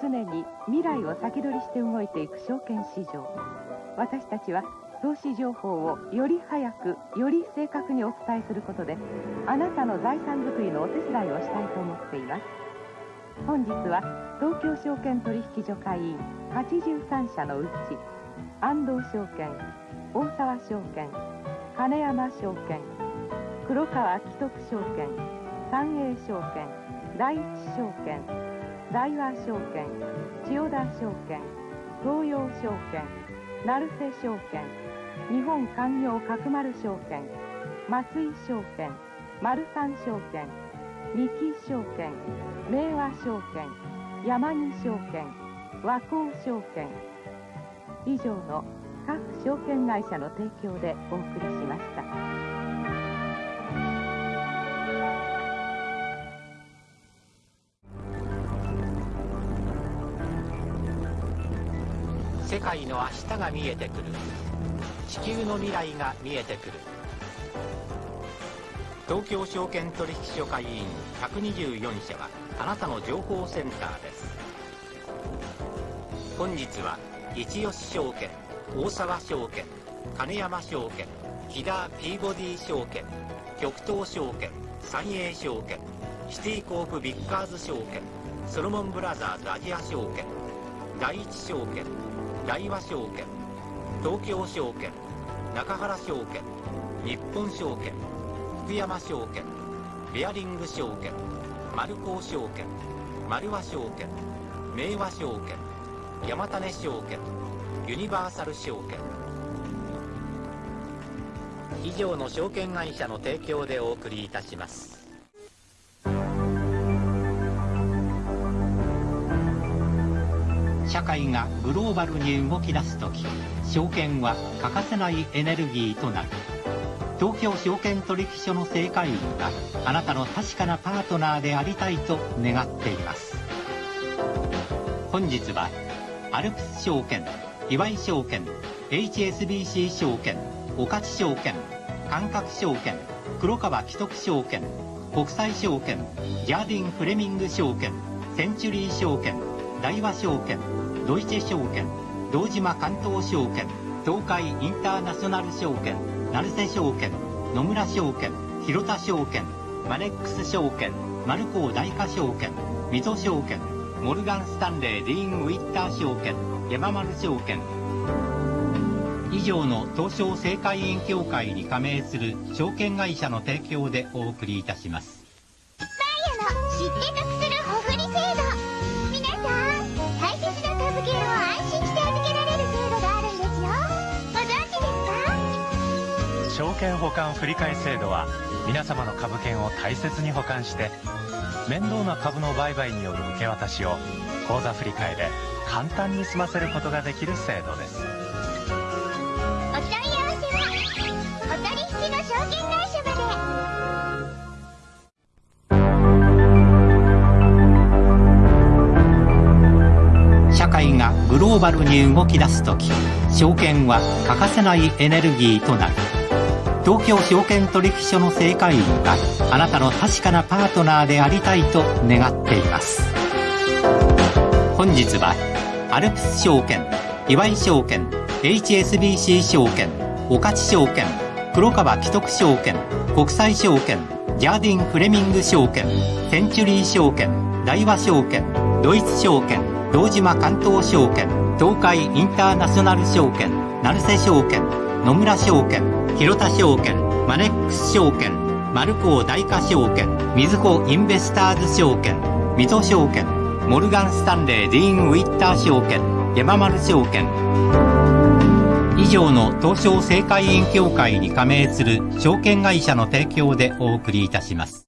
常に未来を先取りして動いていく証券市場。私たちは投資情報をより早くより正確にお伝えすることであなたの財産づくりのお手伝いをしたいと思っています。本日は東京証券取引所会員83社のうち安藤証券大沢証券金山証券黒川紀徳証券三栄証券第一証券大和証券千代田証券東洋証券成瀬証券日本産業角丸証券松井証券丸三証券三木証券明和証券山木証券和光証券以上の各証券会社の提供でお送りしました。世界の明日が見えてくる。地球の未来が見えてくる。東京証券取引所会員124社はあなたの情報センターです。本日は一吉証券大沢証券金山証券木田ピーボディ証券極東証券三栄証券シティコープビッカーズ証券ソロモンブラザーズアジア証券第一証券大和証券東京証券中原証券日本証券福山証券ベアリング証券丸高証券丸和証券明和証券山種証券ユニバーサル証券以上の証券会社の提供でお送りいたします。会がグローバルに動き出す時証券は欠かせないエネルギーとなる。東京証券取引所の正会員があなたの確かなパートナーでありたいと願っています。本日はアルプス証券岩井証券 HSBC 証券御徒証券感覚証券黒川紀徳証券国際証券ジャーディン・フレミング証券センチュリー証券大和証券ドイツ証券堂島関東証券東海インターナショナル証券成瀬証券野村証券広田証券マネックス証券マルコー大化証券水戸証券モルガン・スタンレー・ディーン・ウィッター証券山丸証券。以上の東証正会員協会に加盟する証券会社の提供でお送りいたします。券保管振替制度は皆様の株券を大切に保管して面倒な株の売買による受け渡しを口座振替で簡単に済ませることができる制度です。お問い合わせはお取引の証券会社まで。社会がグローバルに動き出す時証券は欠かせないエネルギーとなる東京証券取引所の正会員があなたの確かなパートナーでありたいと願っています。本日はアルプス証券岩井証券 HSBC 証券御徒証券黒川紀徳証券国際証券ジャーディン・フレミング証券センチュリー証券大和証券ドイツ証券堂島関東証券東海インターナショナル証券成瀬証券野村証券広田証券マネックス証券マルコー大化証券みずほインベスターズ証券水戸証券モルガン・スタンレー・ディーン・ウィッター証券山丸証券。以上の東証正会員協会に加盟する証券会社の提供でお送りいたします。